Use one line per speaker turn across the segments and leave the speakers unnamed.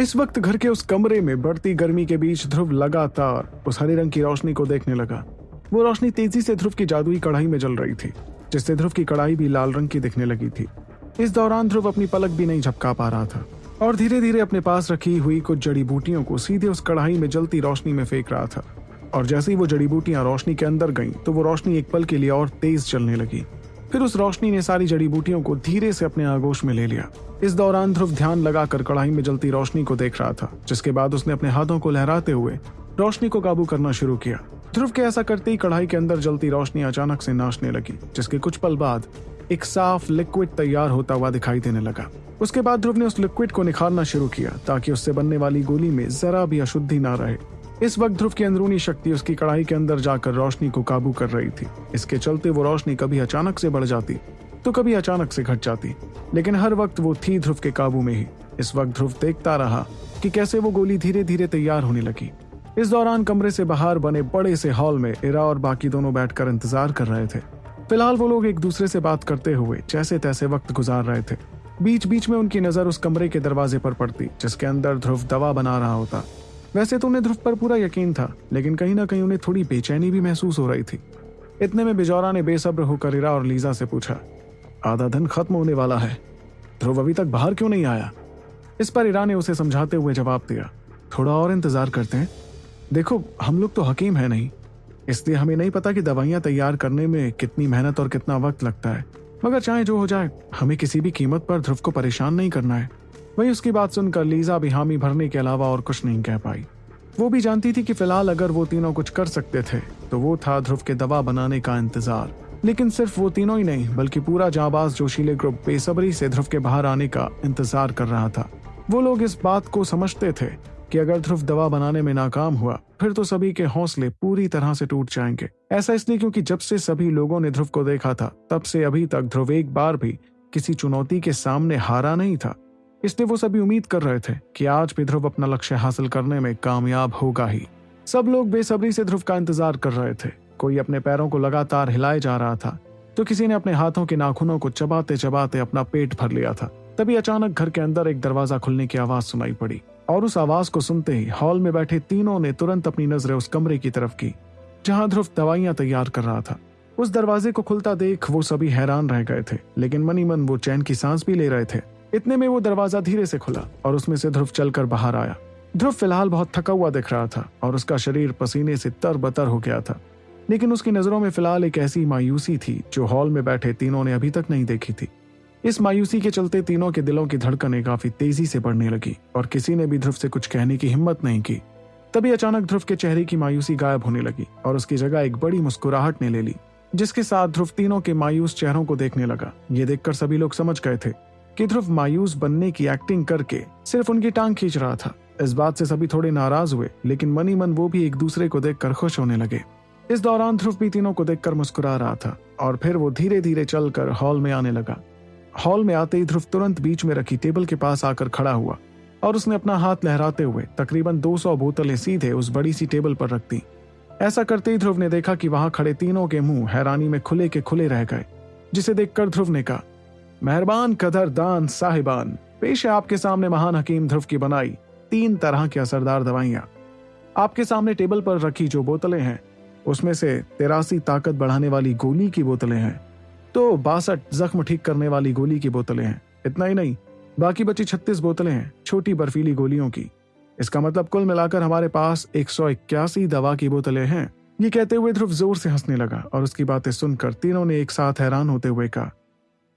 इस वक्त घर के उस कमरे में बढ़ती गर्मी के बीच ध्रुव लगातार उस हरे रंग की रोशनी को देखने लगा। वो रोशनी तेज़ी से ध्रुव की जादुई कढ़ाई में जल रही थी, जिससे ध्रुव की कढ़ाई भी लाल रंग की दिखने लगी थी। इस दौरान ध्रुव अपनी पलक भी नहीं झपका पा रहा था, और धीरे धीरे अपने पास रखी हुई कुछ जड़ी बूटियों को सीधे उस कढ़ाई में जलती रोशनी में फेंक रहा था, और जैसे ही वो जड़ी बूटियाँ रोशनी के अंदर गईं तो वो रोशनी एक पल के लिए और तेज चलने लगी। फिर उस रोशनी ने सारी जड़ी बूटियों को धीरे से अपने आगोश में ले लिया। इस दौरान ध्रुव ध्यान लगाकर कढ़ाई में जलती रोशनी को देख रहा था, जिसके बाद उसने अपने हाथों को लहराते हुए रोशनी को काबू करना शुरू किया। ध्रुव के ऐसा करते ही कढ़ाई के अंदर जलती रोशनी अचानक से नाचने लगी, जिसके कुछ पल बाद एक साफ़ लिक्विड तैयार होता हुआ दिखाई देने लगा। उसके बाद ध्रुव ने उस लिक्विड को निखारना शुरू किया, ताकि उससे बनने वाली गोली में जरा भी अशुद्धि ना रहे। इस वक्त ध्रुव की अंदरूनी शक्ति उसकी कढ़ाई के अंदर जाकर रोशनी को काबू कर रही थी। इसके चलते वो रोशनी कभी अचानक से बढ़ जाती तो कभी अचानक से घट जाती। लेकिन हर वक्त वो थी ध्रुव के काबू में ही। इस वक्त ध्रुव देखता रहा कि कैसे वो गोली धीरे धीरे तैयार होने लगी। इस दौरान कमरे से बाहर बने बड़े से हॉल में इरा और बाकी दोनों बैठकर इंतज़ार कर रहे थे। फ़िलहाल वो लोग एक दूसरे से बात करते हुए जैसे तैसे वक्त गुजार रहे थे। बीच बीच में उनकी नज़र उस कमरे के दरवाजे पर पड़ती, जिसके अंदर ध्रुव दवा बना रहा होता। वैसे तो उन्हें ध्रुव पर पूरा यकीन था, लेकिन कहीं ना कहीं उन्हें थोड़ी बेचैनी भी महसूस हो रही थी। इतने में बिजौरा ने बेसब्र होकर इरा और लीजा से पूछा, आधा धन खत्म होने वाला है। ध्रुव अभी तक बाहर क्यों नहीं आया? इस पर इरा ने उसे समझाते हुए जवाब दिया, थोड़ा और इंतज़ार करते हैं। देखो, हम लोग तो हकीम है नहीं। इसलिए हमें नहीं पता कि दवाइयाँ तैयार करने में कितनी मेहनत और कितना वक्त लगता है। मगर चाहे जो हो जाए, हमें किसी भी कीमत पर ध्रुव को परेशान नहीं करना है। वही उसकी बात सुनकर लीजा भी हामी भरने के अलावा और कुछ नहीं कह पाई। वो भी जानती थी कि फ़िलहाल अगर वो तीनों कुछ कर सकते थे तो वो था ध्रुव के दवा बनाने का इंतज़ार। लेकिन सिर्फ़ वो तीनों ही नहीं, बल्कि पूरा जाबाज जोशीले ग्रुप बेसब्री से ध्रुव के बाहर आने का इंतज़ार कर रहा था। वो लोग इस बात को समझते थे कि अगर ध्रुव दवा बनाने में नाकाम हुआ, फिर तो सभी के हौसले पूरी तरह से टूट जाएँगे। ऐसा इसलिए क्योंकि जब से सभी लोगों ने ध्रुव को देखा था, तब से अभी तक ध्रुव एक बार भी किसी चुनौती के सामने हारा नहीं था। इसलिए वो सभी उम्मीद कर रहे थे कि आज भी ध्रुव अपना लक्ष्य हासिल करने में कामयाब होगा ही। सब लोग बेसब्री से ध्रुव का इंतज़ार कर रहे थे। कोई अपने पैरों को लगातार हिलाए जा रहा था तो किसी ने अपने हाथों के नाखूनों को चबाते चबाते अपना पेट भर लिया था। तभी अचानक घर के अंदर एक दरवाज़ा खुलने की आवाज़ सुनाई पड़ी, और उस आवाज़ को सुनते ही हॉल में बैठे तीनों ने तुरंत अपनी नज़रें उस कमरे की तरफ़ की, जहाँ ध्रुव दवाइयाँ तैयार कर रहा था। उस दरवाजे को खुलता देख वो सभी हैरान रह गए थे, लेकिन मनी मन वो चैन की सांस भी ले रहे थे। इतने में वो दरवाज़ा धीरे से खुला और उसमें से ध्रुव चलकर बाहर आया। ध्रुव फ़िलहाल बहुत थका हुआ दिख रहा था और उसका शरीर पसीने से तर बतर हो गया था। लेकिन उसकी नज़रों में फ़िलहाल एक ऐसी मायूसी थी जो हॉल में बैठे तीनों ने अभी तक नहीं देखी थी। इस मायूसी के चलते तीनों के दिलों की धड़कनें काफ़ी तेज़ी से बढ़ने लगी और किसी ने भी ध्रुव से कुछ कहने की हिम्मत नहीं की। तभी अचानक ध्रुव के चेहरे की मायूसी गायब होने लगी और उसकी जगह एक बड़ी मुस्कुराहट ने ले ली, जिसके साथ ध्रुव तीनों के मायूस चेहरों को देखने लगा। ये देखकर सभी लोग समझ गए थे कि ध्रुव मायूस बनने की एक्टिंग करके सिर्फ़ उनकी टांग खींच रहा था। इस बात से सभी थोड़े नाराज़ हुए, लेकिन मनी मन वो भी एक दूसरे को देखकर खुश होने लगे। इस दौरान ध्रुव भी तीनों को देखकर मुस्कुरा रहा था, और फिर वो धीरे धीरे चलकर हॉल में आने लगा। हॉल में आते ही ध्रुव तुरंत बीच में रखी टेबल के पास आकर खड़ा हुआ, और उसने अपना हाथ लहराते हुए तकरीबन 200 बोतलें सीधे उस बड़ी सी टेबल पर रख दी। ऐसा करते ही ध्रुव ने देखा कि वहाँ खड़े तीनों के मुँह हैरानी में खुले के खुले रह गए, जिसे देखकर ध्रुव ने कहा मेहरबान कदर दान साहिबान। पेश है आपके सामने महान हकीम ध्रुव की बनाई तीन तरह की असरदार दवाइयाँ। आपके सामने टेबल पर रखी जो बोतलें हैं, उसमें से तिरासी ताकत बढ़ाने वाली गोली की बोतलें हैं। तो बासठ जख्म ठीक करने वाली गोली की बोतलें हैं। इतना ही नहीं, बाकी बची छत्तीस बोतलें हैं, छोटी बर्फीली गोलियों की। इसका मतलब कुल मिलाकर हमारे पास एक सौ इक्यासी दवा की बोतलें हैं। ये कहते हुए ध्रुव ज़ोर से हंसने लगा और उसकी बातें सुनकर तीनों ने एक साथ हैरान होते हुए कहा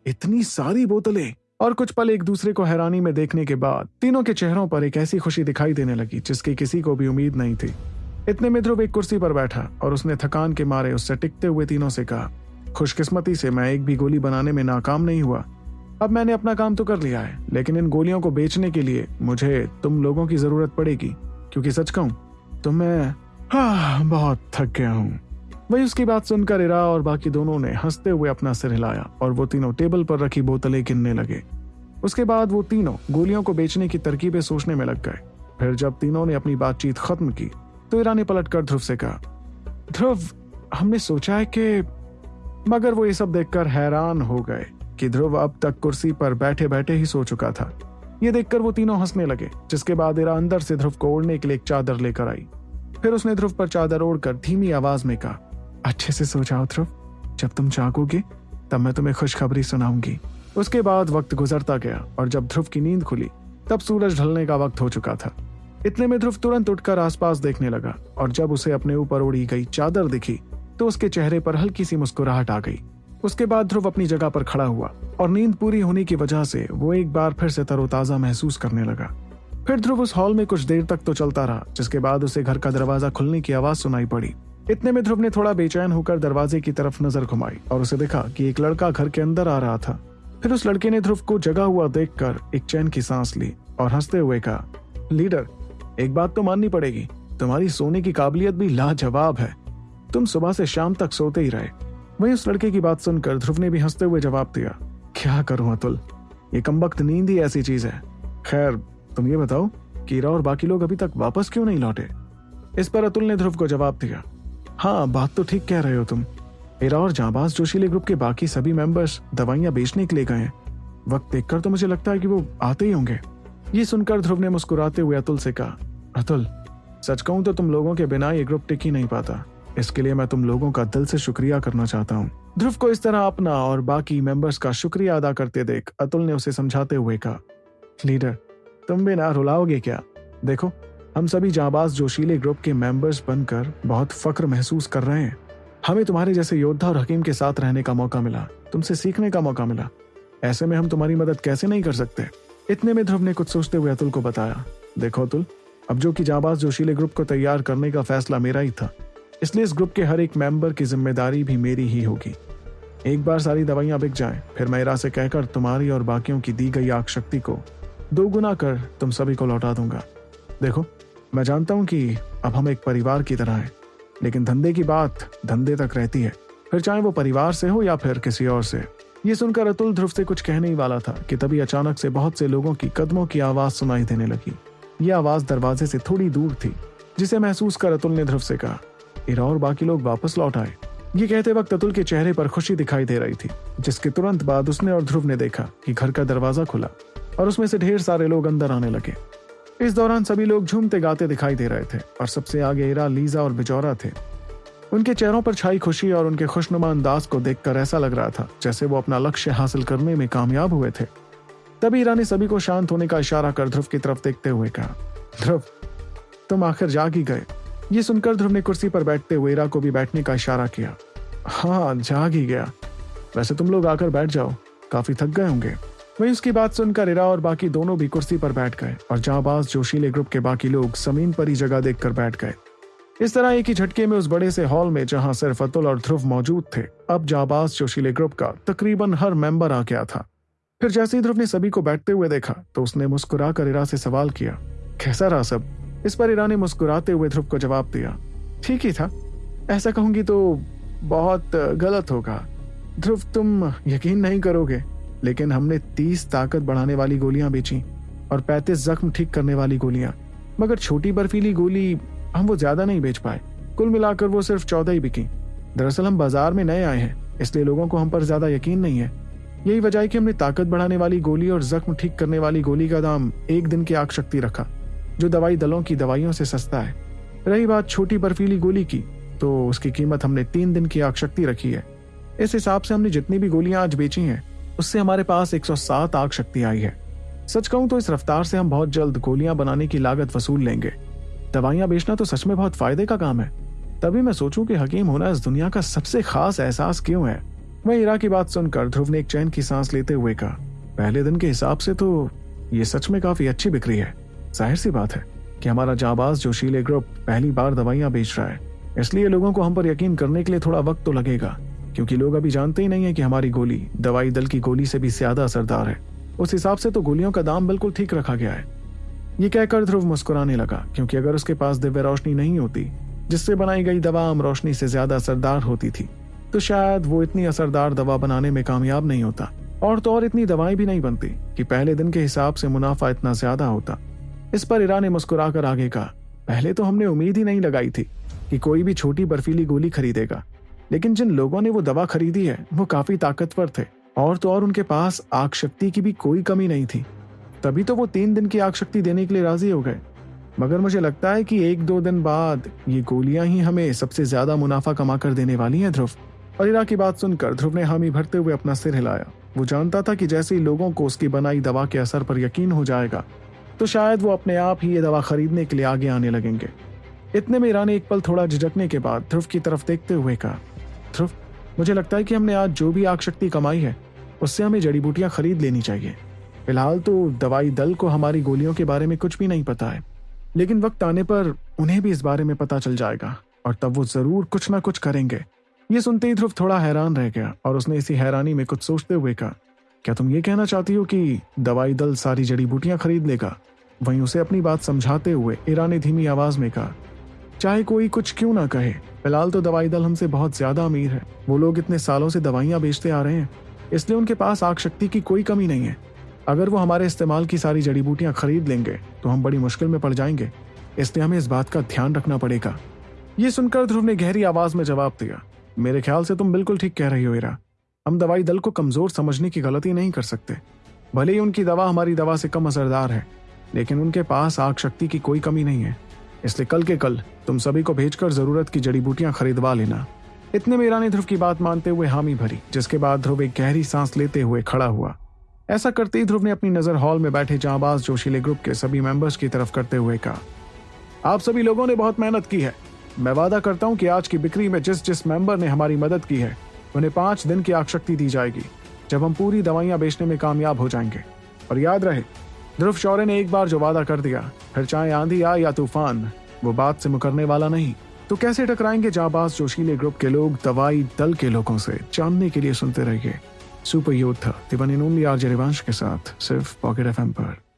इतनी सारी बोतलें और कुछ पल एक दूसरे को हैरानी में देखने के बाद तीनों के चेहरों पर एक ऐसी खुशी दिखाई देने लगी, जिसकी किसी को भी उम्मीद नहीं थी। इतने में ध्रुव एक कुर्सी पर बैठा और उसने थकान के मारे उससे टिकते हुए तीनों से कहा, खुशकिस्मती से मैं एक भी गोली बनाने में नाकाम नहीं हुआ। अब मैंने अपना काम तो कर लिया है, लेकिन इन गोलियों को बेचने के लिए मुझे तुम लोगों की ज़रूरत पड़ेगी, क्योंकि सच कहूँ तो मैं हाँ बहुत थक गया हूँ। वही उसकी बात सुनकर इरा और बाकी दोनों ने हँसते हुए अपना सिर हिलाया और वो तीनों टेबल पर रखी बोतलें गिनने लगे। उसके बाद वो तीनों गोलियों को बेचने की तरकीबें सोचने में लग गए। फिर जब तीनों ने अपनी बातचीत खत्म की तो इरा ने पलटकर ध्रुव से कहा, ध्रुव, हमने सोचा है कि मगर वो ये सब देखकर हैरान हो गए कि ध्रुव अब तक कुर्सी पर बैठे बैठे ही सो चुका था। ये देखकर वो तीनों हंसने लगे, जिसके बाद इरा अंदर से ध्रुव को ओढ़ने के लिए एक चादर लेकर आई। फिर उसने ध्रुव पर चादर ओढ़कर धीमी आवाज़ में कहा अच्छे से सो जाओ ध्रुव जब तुम जागोगे, तब मैं तुम्हें खुशखबरी सुनाऊँगी। उसके बाद वक्त गुजरता गया और जब ध्रुव की नींद खुली, तब सूरज ढलने का वक्त हो चुका था। इतने में ध्रुव तुरंत उठकर आसपास देखने लगा और जब उसे अपने ऊपर उड़ी गई चादर दिखी तो उसके चेहरे पर हल्की सी मुस्कुराहट आ गई। उसके बाद ध्रुव अपनी जगह पर खड़ा हुआ और नींद पूरी होने की वजह से वो एक बार फिर से तरोताजा महसूस करने लगा। फिर ध्रुव उस हॉल में कुछ देर तक तो चलता रहा, जिसके बाद उसे घर का दरवाज़ा खुलने की आवाज़ सुनाई पड़ी। इतने में ध्रुव ने थोड़ा बेचैन होकर दरवाजे की तरफ़ नज़र घुमाई और उसे देखा कि एक लड़का घर के अंदर आ रहा था। फिर उस लड़के ने ध्रुव को जगा हुआ देखकर एक चैन की सांस ली और हँसते हुए कहा, लीडर, एक बात तो माननी पड़ेगी। तुम्हारी सोने की काबिलियत भी लाजवाब है। तुम सुबह से शाम तक सोते ही रहे। वही उस लड़के की बात सुनकर ध्रुव ने भी हँसते हुए जवाब दिया, क्या करूँ अतुल? ये कमबख्त नींद ही ऐसी चीज़ है। खैर, तुम ये बताओ कीरा और बाकी लोग अभी तक वापस क्यों नहीं लौटे? इस पर अतुल ने ध्रुव को जवाब दिया हाँ बात तो ठीक कह रहे हो तुम। मेरा और जाबाज जोशीले ग्रुप के बाकी सभी मेंबर्स दवाइयाँ बेचने के लिए गए हैं। वक्त देखकर तो मुझे लगता है कि वो आते ही होंगे। ये सुनकर ध्रुव ने मुस्कुराते हुए अतुल से कहा, अतुल, सच कहूँ तो तुम लोगों के बिना ये ग्रुप टिक ही नहीं पाता। इसके लिए मैं तुम लोगों का दिल से शुक्रिया करना चाहता हूँ। ध्रुव को इस तरह अपना और बाकी मेंबर्स का शुक्रिया अदा करते देख अतुल ने उसे समझाते हुए कहा, लीडर, तुम भी ना रुलाओगे क्या? देखो हम सभी जाबाज जोशीले ग्रुप के मेंबर्स बनकर बहुत फक्र महसूस कर रहे हैं। हमें तुम्हारे जैसे योद्धा और हकीम के साथ रहने का मौका मिला। तुमसे सीखने का मौका मिला। ऐसे में हम तुम्हारी मदद कैसे नहीं कर सकते? इतने में ध्रुव ने कुछ सोचते हुए अतुल को बताया, देखो अतुल, अब जो कि जाबाज जोशीले ग्रुप को तैयार करने का फैसला मेरा ही था। इसलिए इस ग्रुप के हर एक मेंबर की ज़िम्मेदारी भी मेरी ही होगी। एक बार सारी दवाइयाँ बिक जाए, फिर मैं इरा से कहकर तुम्हारी और बाकियों की दी गई आग शक्ति को दो गुना कर तुम सभी को लौटा दूँगा। देखो मैं जानता हूँ कि अब हम एक परिवार की तरह हैं, लेकिन धंधे की बात धंधे तक रहती है। फिर चाहे वो परिवार से हो या फिर किसी और से। ये सुनकर अतुल ध्रुव से कुछ कहने ही वाला था कि तभी अचानक से बहुत से लोगों की कदमों की आवाज़ सुनाई देने लगी। ये आवाज़ दरवाजे से थोड़ी दूर थी, जिसे महसूस कर अतुल ने ध्रुव से कहा, इरा और बाकी लोग वापस लौट आए। ये कहते वक्त अतुल के चेहरे पर खुशी दिखाई दे रही थी, जिसके तुरंत बाद उसने और ध्रुव ने देखा कि घर का दरवाज़ा खुला, और उसमें से ढेर सारे लोग अंदर आने लगे। इस दौरान सभी लोग झूमते गाते दिखाई दे रहे थे और सबसे आगे इरा लीजा और बिजौरा थे। उनके चेहरों पर छाई खुशी और उनके खुशनुमा अंदाज को देखकर ऐसा लग रहा था, जैसे वो अपना लक्ष्य हासिल करने में कामयाब हुए थे। तभी ईरा ने सभी को शांत होने का इशारा कर ध्रुव की तरफ़ देखते हुए कहा, ध्रुव, तुम आखिर जाग ही गए। ये सुनकर ध्रुव ने कुर्सी पर बैठते हुए इरा को भी बैठने का इशारा किया। हाँ जाग ही गया। वैसे तुम लोग आकर बैठ जाओ। काफ़ी थक गए होंगे। वही उसकी बात सुनकर इरा और बाकी दोनों भी कुर्सी पर बैठ गए और जहाबाज जोशीले ग्रुप के बाकी लोग ज़मीन पर ही जगह देखकर बैठ गए। इस तरह एक ही झटके में उस बड़े से हॉल में जहाँ सिर्फ़ अतुल और ध्रुव मौजूद थे, अब जाबाज जोशीले ग्रुप का तकरीबन हर मेंबर आ गया था। फिर जैसे ही ध्रुव ने सभी को बैठते हुए देखा तो उसने मुस्कुरा कर इरा से सवाल किया, कैसा रहा सब? इस पर इरा ने मुस्कुराते हुए ध्रुव को जवाब दिया, ठीक ही था। ऐसा कहूँगी तो बहुत गलत होगा। ध्रुव, तुम यकीन नहीं करोगे। लेकिन हमने तीस ताकत बढ़ाने वाली गोलियाँ बेची और पैंतीस जख्म ठीक करने वाली गोलियाँ। मगर छोटी बर्फीली गोली हम वो ज़्यादा नहीं बेच पाए। कुल मिलाकर वो सिर्फ़ चौदह ही बिकी। दरअसल हम बाज़ार में नए आए हैं, इसलिए लोगों को हम पर ज़्यादा यकीन नहीं है। यही वजह है कि हमने ताकत बढ़ाने वाली गोली और जख्म ठीक करने वाली गोली का दाम एक दिन की आग शक्ति रखा, जो दवाई दलों की दवाइयों से सस्ता है। रही बात छोटी बर्फीली गोली की तो उसकी कीमत हमने तीन दिन की आग शक्ति रखी है। इस हिसाब से हमने जितनी भी गोलियाँ आज बेची हैं उससे हमारे पास 107 आग शक्ति आई है। सच कहूँ तो इस रफ्तार से हम बहुत जल्द गोलियाँ बनाने की लागत वसूल लेंगे। दवाइयाँ बेचना तो सच में बहुत फ़ायदे का काम है। तभी मैं सोचूं कि हकीम होना इस दुनिया का सबसे खास एहसास क्यों है? वह इरा की बात सुनकर ध्रुव ने एक चैन की सांस लेते हुए कहा, पहले दिन के हिसाब से तो ये सच में काफ़ी अच्छी बिक्री है। ज़ाहिर सी बात है कि हमारा जाबाज जोशीले ग्रुप पहली बार दवाइयाँ बेच रहा है। इसलिए लोगों को हम पर यकीन करने के लिए थोड़ा वक्त तो लगेगा। क्योंकि लोग अभी जानते ही नहीं है कि हमारी गोली, दवाई दल की गोली से भी ज़्यादा असरदार है। उस हिसाब से तो गोलियों का दाम बिल्कुल ठीक रखा गया है। ये कहकर ध्रुव मुस्कुराने लगा, क्योंकि अगर उसके पास दिव्य रोशनी नहीं होती, जिससे बनाई गई दवा आम रोशनी से ज़्यादा असरदार होती थी तो शायद वो इतनी असरदार दवा बनाने में कामयाब नहीं होता, और तो और इतनी दवाएँ भी नहीं बनती, कि पहले दिन के हिसाब से मुनाफा इतना ज़्यादा होता। इस पर ईरा ने मुस्कुराकर आगे कहा, पहले तो हमने उम्मीद ही नहीं लगाई थी कि कोई भी छोटी बर्फीली गोली खरीदेगा। लेकिन जिन लोगों ने वो दवा खरीदी है, वो काफ़ी ताकतवर थे। और तो और उनके पास आग शक्ति की भी कोई कमी नहीं थी। तभी तो वो तीन दिन की आग शक्ति देने के लिए राज़ी हो गए। मगर मुझे लगता है कि एक दो दिन बाद ये गोलियाँ ही हमें सबसे ज़्यादा मुनाफा कमा कर देने वाली हैं, ध्रुव। और इरा की बात सुनकर ध्रुव ने हामी भरते हुए अपना सिर हिलाया। वो जानता था कि जैसे ही लोगों को उसकी बनाई दवा के असर पर यकीन हो जाएगा तो शायद वो अपने आप ही ये दवा खरीदने के लिए आगे आने लगेंगे। इतने में ईरा ने एक पल थोड़ा झिझकने के बाद ध्रुव की तरफ़ देखते हुए कहा ध्रुव, मुझे लगता है कि हमने आज जो भी आग शक्ति कमाई है, उससे हमें जड़ी बूटियाँ खरीद लेनी चाहिए। फ़िलहाल तो दवाई दल को हमारी गोलियों के बारे में कुछ भी नहीं पता है, लेकिन वक्त आने पर उन्हें भी इस बारे में पता चल जाएगा, और तब वो ज़रूर कुछ ना कुछ करेंगे। ये सुनते ही ध्रुव थोड़ा हैरान रह गया, और उसने इसी हैरानी में कुछ सोचते हुए कहा, क्या तुम ये कहना चाहती हो कि दवाई दल सारी जड़ी बूटियाँ खरीद लेगा? वहीं उसे अपनी बात समझाते हुए ईरा ने धीमी आवाज़ में कहा चाहे कोई कुछ क्यों ना कहे। फ़िलहाल तो दवाई दल हमसे बहुत ज़्यादा अमीर है। वो लोग इतने सालों से दवाइयाँ बेचते आ रहे हैं। इसलिए उनके पास आग शक्ति की कोई कमी नहीं है। अगर वो हमारे इस्तेमाल की सारी जड़ी बूटियाँ खरीद लेंगे तो हम बड़ी मुश्किल में पड़ जाएँगे। इसलिए हमें इस बात का ध्यान रखना पड़ेगा। ये सुनकर ध्रुव ने गहरी आवाज़ में जवाब दिया, मेरे ख्याल से तुम बिल्कुल ठीक कह रही हो इरा हम दवाई दल को कमज़ोर समझने की गलती नहीं कर सकते। भले ही उनकी दवा हमारी दवा से कम असरदार है, लेकिन उनके पास आग शक्ति की कोई कमी नहीं है। इसलिए कल के कल तुम सभी को भेजकर ज़रूरत की जड़ी बूटियाँ खरीदवा लेना। इतने में ईरा ने ध्रुव की बात मानते हुए हामी भरी, जिसके बाद ध्रुव एक गहरी सांस लेते हुए खड़ा हुआ। ऐसा करते ही ध्रुव ने अपनी नज़र हॉल में बैठे जाबाज जोशीले ग्रुप के सभी मेंबर्स की तरफ़ करते हुए कहा, आप सभी लोगों ने बहुत मेहनत की है। मैं वादा करता हूँ कि आज की बिक्री में जिस जिस मेंबर ने हमारी मदद की है, उन्हें पाँच दिन की आगशक्ति दी जाएगी, जब हम पूरी दवाइयाँ बेचने में कामयाब हो जाएँगे। और याद रहे ध्रुव शौर्य ने एक बार जो वादा कर दिया, फिर चाहे आंधी आ या तूफ़ान, वो बात से मुकरने वाला नहीं। तो कैसे टकराएँगे जाबाज जोशीले ग्रुप के लोग दवाई दल के लोगों से? जानने के लिए सुनते रहिए। सुपर योद्धा दिवन ओनली आरजे रिवांश के साथ, सिर्फ़ पॉकेट एफ़ पर।